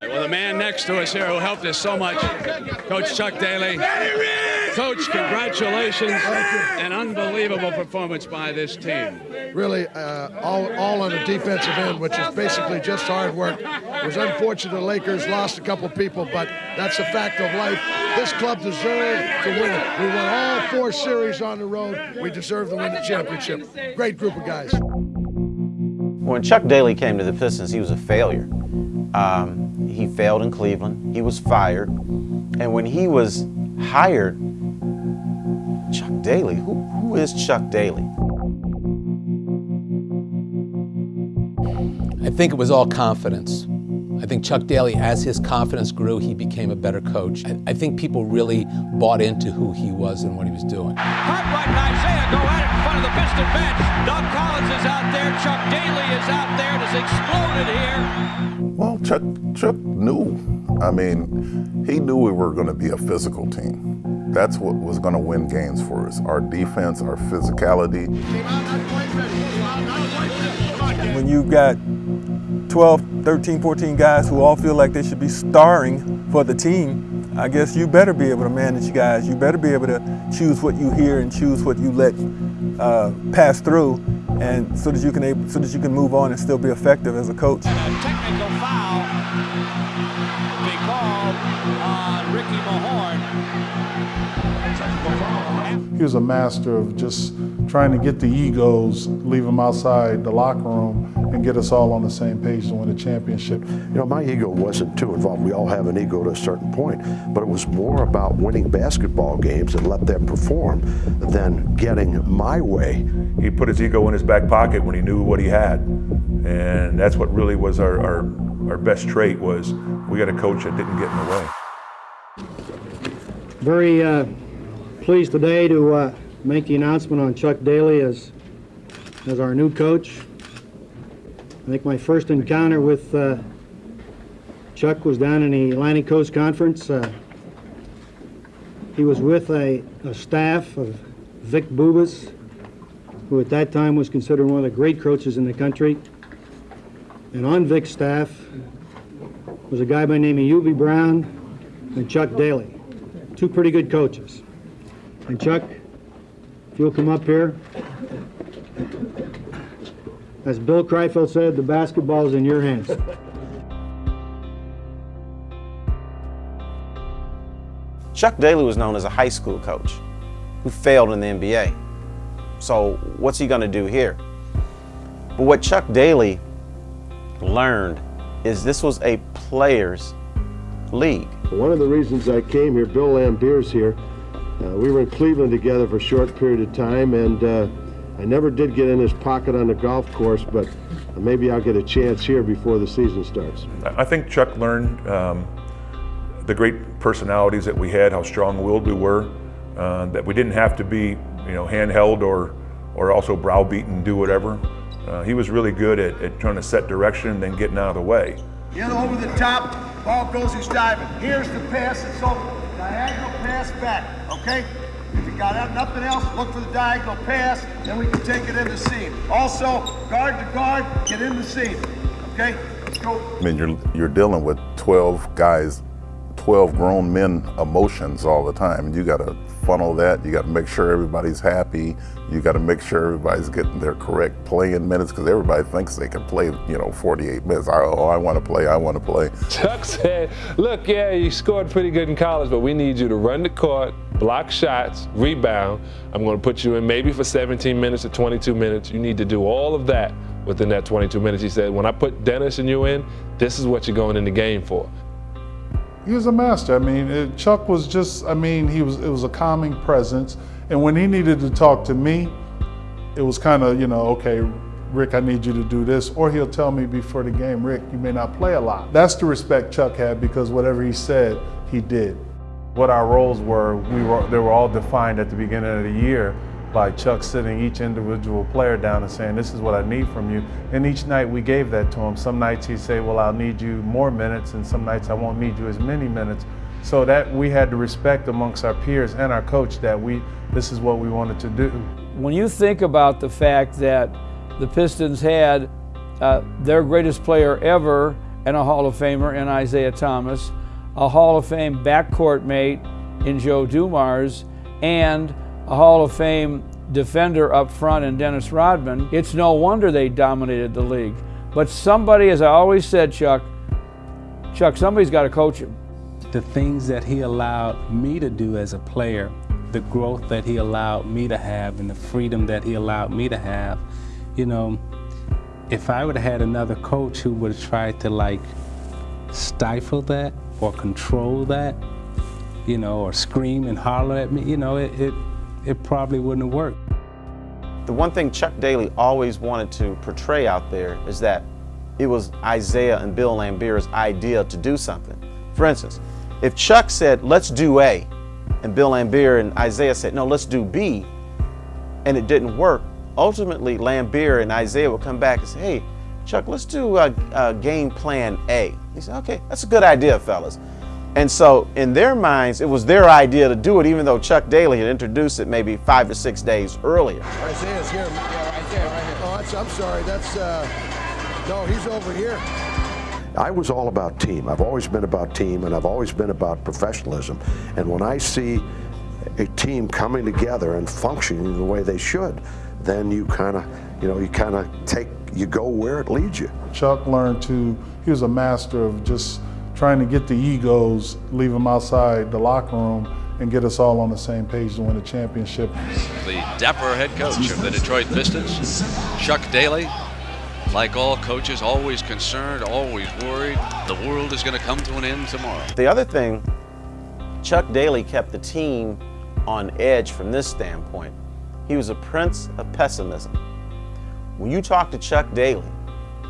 Well, the man next to us here who helped us so much, Coach Chuck Daly. Coach, congratulations. An unbelievable performance by this team. Really, uh, all, all on the defensive end, which is basically just hard work. It was unfortunate the Lakers lost a couple people, but that's a fact of life. This club deserved to win it. We won all four series on the road. We deserve to win the championship. Great group of guys. When Chuck Daly came to the Pistons, he was a failure. Um, he failed in Cleveland. He was fired. And when he was hired, Chuck Daly, who, who is Chuck Daly? I think it was all confidence. I think Chuck Daly, as his confidence grew, he became a better coach. I, I think people really bought into who he was and what he was doing. Cartwright and Isiah go at it in front of the Piston bench. Doug Collins is out there. Chuck Daly is out there. It has exploded here. Chuck, Chuck knew. I mean, he knew we were going to be a physical team. That's what was going to win games for us. Our defense, our physicality. When you've got 12, 13, 14 guys who all feel like they should be starring for the team, I guess you better be able to manage guys. You better be able to choose what you hear and choose what you let uh, pass through, and so that you can able, so that you can move on and still be effective as a coach. And a technical foul be called on Ricky Mahorn. He was a master of just trying to get the egos, leave them outside the locker room, and get us all on the same page to win a championship. You know, my ego wasn't too involved. We all have an ego to a certain point, but it was more about winning basketball games and let them perform than getting my way. He put his ego in his back pocket when he knew what he had, and that's what really was our, our, our best trait was we got a coach that didn't get in the way. Very uh, pleased today to uh, make the announcement on Chuck Daly as, as our new coach. I think my first encounter with uh, Chuck was down in the Atlantic Coast Conference. Uh, he was with a, a, staff of Vic Bubas, who at that time was considered one of the great coaches in the country. And on Vic's staff was a guy by the name of Hubie Brown and Chuck Daly, two pretty good coaches. And Chuck, if you'll come up here. As Bill Kreifeld said, the basketball is in your hands. Chuck Daly was known as a high school coach who failed in the NBA. So what's he going to do here? But what Chuck Daly learned is this was a players league. One of the reasons I came here, Bill Laimbeer's here, uh, we were in Cleveland together for a short period of time and uh, I never did get in his pocket on the golf course, but maybe I'll get a chance here before the season starts. I think Chuck learned um, the great personalities that we had, how strong-willed we were, uh, that we didn't have to be, you know, handheld or, or also browbeaten do whatever. Uh, he was really good at, at trying to set direction and then getting out of the way. In over the top, ball goes, he's diving. Here's the pass, it's over. Diagonal pass back, okay? If you got nothing else, look for the diagonal pass, then we can take it in the seam. Also, guard to guard, get in the seam. Okay? Let's go. I mean, you're, you're dealing with 12 guys, 12 grown men emotions all the time. And you got to funnel that. You got to make sure everybody's happy. You got to make sure everybody's getting their correct playing minutes because everybody thinks they can play, you know, 48 minutes. Oh, I want to play, I want to play. Chuck said, look, yeah, you scored pretty good in college, but we need you to run the court, block shots, rebound. I'm going to put you in maybe for 17 minutes or 22 minutes. You need to do all of that within that 22 minutes. He said, when I put Dennis and you in, this is what you're going in the game for. He was a master. I mean, it, Chuck was just, I mean, he was, it was a calming presence. And when he needed to talk to me, it was kind of, you know, okay, Rick, I need you to do this. Or he'll tell me before the game, Rick, you may not play a lot. That's the respect Chuck had because whatever he said, he did. What our roles were, we were, they were all defined at the beginning of the year by Chuck sitting each individual player down and saying, this is what I need from you. And each night we gave that to him. Some nights he'd say, well, I'll need you more minutes, and some nights I won't need you as many minutes. So that we had to respect amongst our peers and our coach that we, this is what we wanted to do. When you think about the fact that the Pistons had uh, their greatest player ever and a Hall of Famer in Isiah Thomas, a Hall of Fame backcourt mate in Joe Dumars, and a Hall of Fame defender up front in Dennis Rodman. It's no wonder they dominated the league. But somebody, as I always said, Chuck, Chuck, somebody's got to coach him. The things that he allowed me to do as a player, the growth that he allowed me to have, and the freedom that he allowed me to have, you know, if I would have had another coach who would have tried to like stifle that or control that, you know, or scream and holler at me, you know, it, it, it probably wouldn't have worked. The one thing Chuck Daly always wanted to portray out there is that it was Isiah and Bill Laimbeer's idea to do something. For instance, if Chuck said, let's do A, and Bill Laimbeer and Isiah said, no, let's do B, and it didn't work, ultimately Laimbeer and Isiah would come back and say, hey, Chuck, let's do a, a game plan A. He said, okay, that's a good idea, fellas. And so in their minds, it was their idea to do it, even though Chuck Daly had introduced it maybe five to six days earlier. Isiah's here. Yeah, Isiah right here. Oh, that's, I'm sorry. That's, uh, no, he's over here. I was all about team. I've always been about team, and I've always been about professionalism. And when I see a team coming together and functioning the way they should, then you kind of, you know, you kind of take, you go where it leads you. Chuck learned to, he was a master of just trying to get the egos, leave them outside the locker room, and get us all on the same page to win a championship. The dapper head coach of the Detroit Pistons, Chuck Daly, like all coaches, always concerned, always worried. The world is going to come to an end tomorrow. The other thing, Chuck Daly kept the team on edge from this standpoint. He was a prince of pessimism. When you talk to Chuck Daly,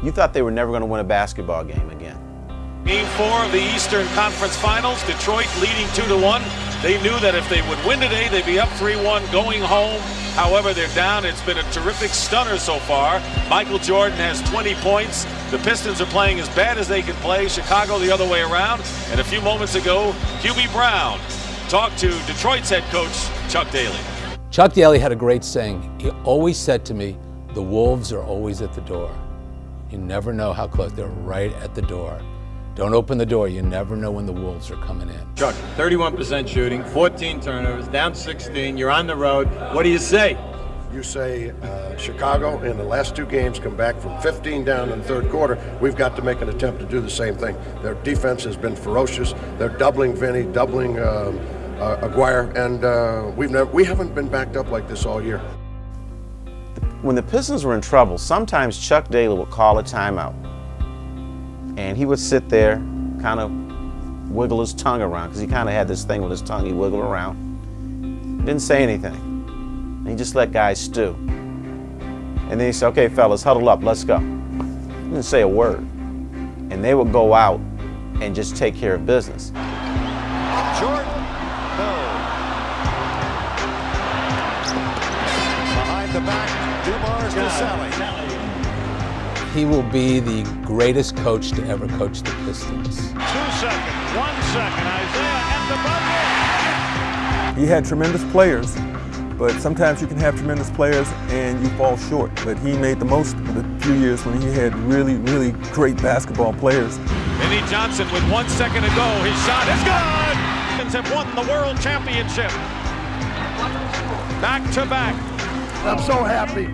you thought they were never going to win a basketball game again. Game four of the Eastern Conference Finals, Detroit leading 2 to 1. They knew that if they would win today, they'd be up 3-1 going home. However, they're down. It's been a terrific stunner so far. Michael Jordan has 20 points. The Pistons are playing as bad as they can play. Chicago the other way around. And a few moments ago, Hubie Brown talked to Detroit's head coach, Chuck Daly. Chuck Daly had a great saying. He always said to me, the wolves are always at the door. You never know how close. They're right at the door. Don't open the door. You never know when the Wolves are coming in. Chuck, 31% shooting, 14 turnovers, down 16. You're on the road. What do you say? You say uh, Chicago in the last two games come back from 15 down in the third quarter. We've got to make an attempt to do the same thing. Their defense has been ferocious. They're doubling Vinnie, doubling um, uh, Aguirre, and uh, we've never we haven't been backed up like this all year. When the Pistons were in trouble, sometimes Chuck Daly would call a timeout. And he would sit there, kind of wiggle his tongue around, because he kind of had this thing with his tongue, he wiggled around. Didn't say anything. He just let guys stew. And then he said, okay, fellas, huddle up, let's go. Didn't say a word. And they would go out and just take care of business. Jordan. Behind the back, Dumars to Salley. He will be the greatest coach to ever coach the Pistons. Two seconds, one second, Isiah and the bucket. He had tremendous players, but sometimes you can have tremendous players and you fall short. But he made the most of the few years when he had really, really great basketball players. Vinnie Johnson with one second to go. His shot is good. Pistons have won the world championship. Back to back. I'm so happy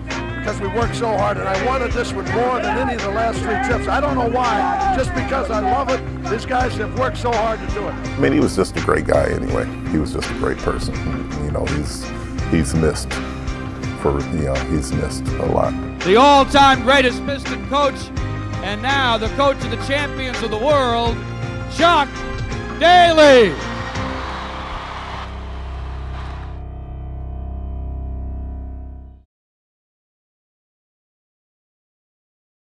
because we worked so hard, and I wanted this one more than any of the last three trips. I don't know why, just because I love it. These guys have worked so hard to do it. I mean, he was just a great guy anyway. He was just a great person. You know, he's he's missed for you know he's missed a lot. The all-time greatest Piston coach, and now the coach of the champions of the world, Chuck Daly.